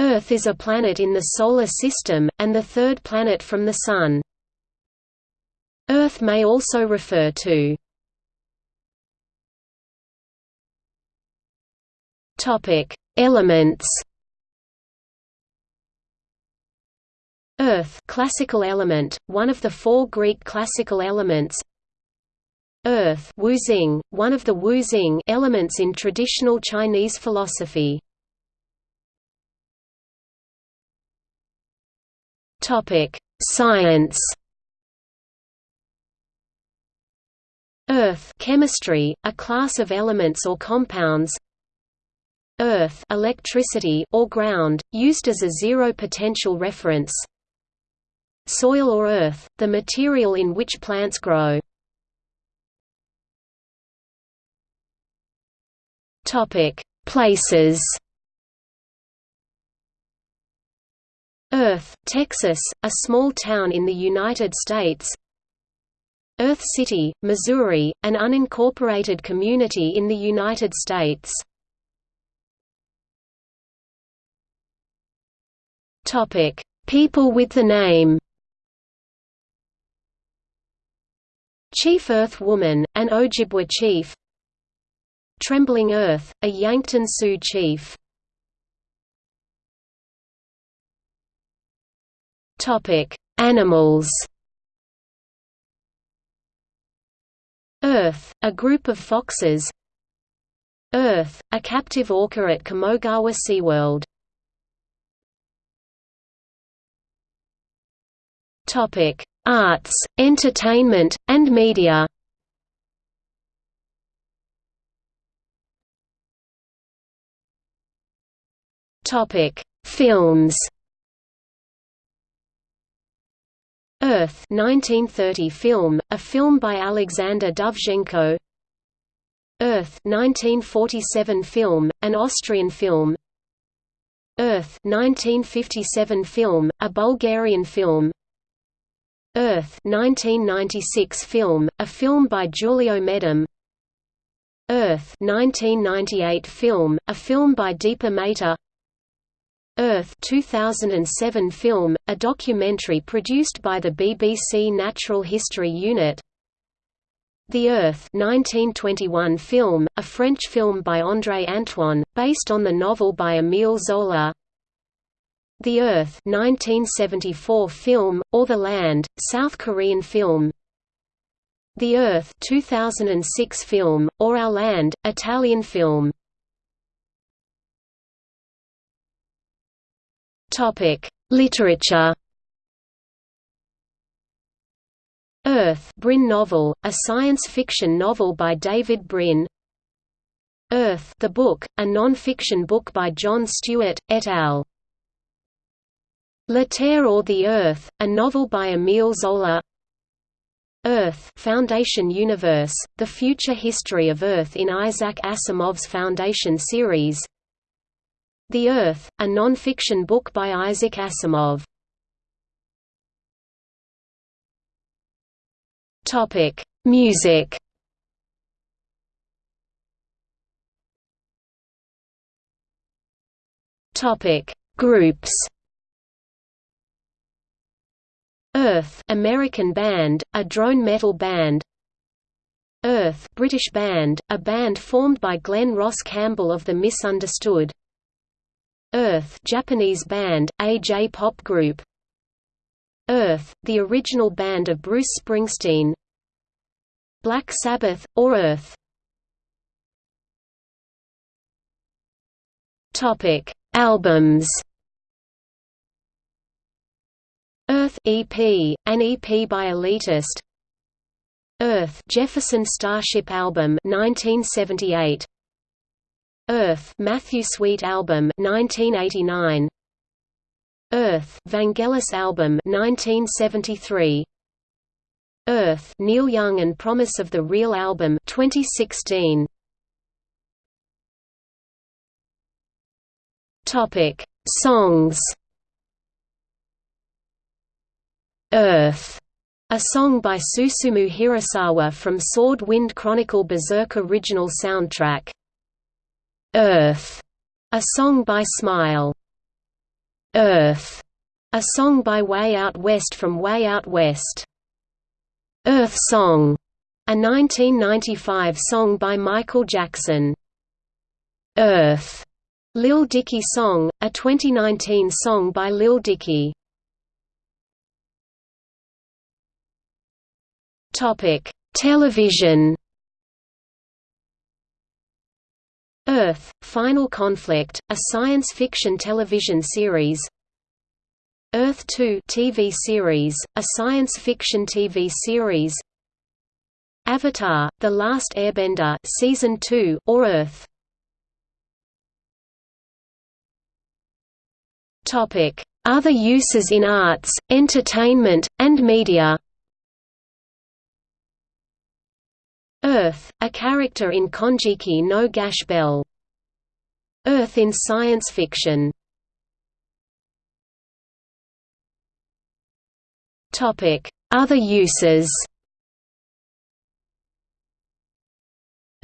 Earth is a planet in the Solar System, and the third planet from the Sun. Earth may also refer to Elements. Earth classical element, one of the four Greek classical elements. Earth Wuxing, one of the Wuxing elements in traditional Chinese philosophy Topic: Science. Earth chemistry, a class of elements or compounds. Earth electricity or ground, used as a zero potential reference. Soil or earth, the material in which plants grow. Topic: Places. Earth, Texas, a small town in the United States. Earth City, Missouri, an unincorporated community in the United States. People with the name. Chief Earth Woman, an Ojibwa chief. Trembling Earth, a Yankton Sioux chief Topic: Animals. Earth, a group of foxes. Earth, a captive orca at Kamogawa SeaWorld. Topic: Arts, entertainment, and media. Topic: Films. Earth 1930 film, a film by Alexander Dovzhenko. Earth 1947 film, an Austrian film. Earth 1957 film, a Bulgarian film. Earth 1996 film, a film by Julio Medem. Earth 1998 film, a film by Deepa Mehta Earth 2007 film, a documentary produced by the BBC Natural History Unit. The Earth 1921 film, a French film by André Antoine, based on the novel by Émile Zola. The Earth 1974 film, or The Land, South Korean film. The Earth 2006 film, or Our Land, Italian film Topic: Literature. Earth Brin novel, a science fiction novel by David Brin. Earth the book, a non-fiction book by Jon Stewart, et al. La Terre or the Earth, a novel by Émile Zola. Earth Foundation Universe, The Future History of Earth in Isaac Asimov's Foundation series the Earth, a non-fiction book by Isaac Asimov. Topic: Music. Topic: Groups. Earth, American band, a drone metal band. Earth, British band, a band formed by Glenn Ross Campbell of the Misunderstood. Earth Japanese band, a J-pop group Earth, the original band of Bruce Springsteen Black Sabbath, or Earth Albums. Earth EP, an EP by Elitist. Earth Jefferson Starship album 1978. Earth Matthew Sweet album 1989 Earth Vangelis album 1973 Earth Neil Young and Promise of the Real album 2016 Topic Songs. Earth. A song by Susumu Hirasawa from Sword Wind Chronicle Berserk original soundtrack Earth, a song by Smile. Earth, a song by Way Out West from Way Out West. Earth Song, a 1995 song by Michael Jackson. Earth, Lil Dicky Song, a 2019 song by Lil Dicky. Topic: Television. Earth: Final Conflict, a science fiction television series. Earth 2 TV series, a science fiction TV series. Avatar: The Last Airbender, Season 2, or Earth. Other uses in arts, entertainment, and media. Earth, a character in Konjiki no Gash Bell. Earth in science fiction. Topic: Other uses.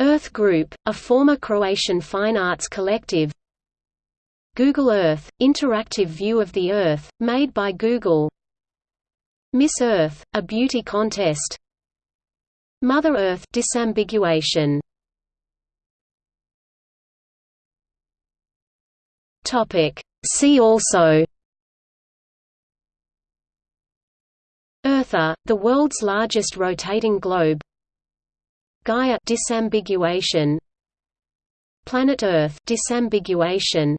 Earth Group, a former Croatian fine arts collective Google Earth – interactive view of the Earth, made by Google Miss Earth – a beauty contest Mother Earth disambiguation. See also. Eartha, the world's largest rotating globe. Gaia disambiguation. Planet Earth disambiguation.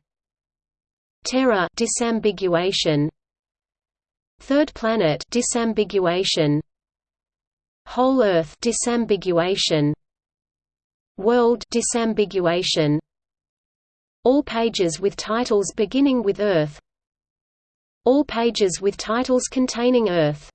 Terra disambiguation. Third planet disambiguation Whole Earth disambiguation World disambiguation All pages with titles beginning with Earth All pages with titles containing Earth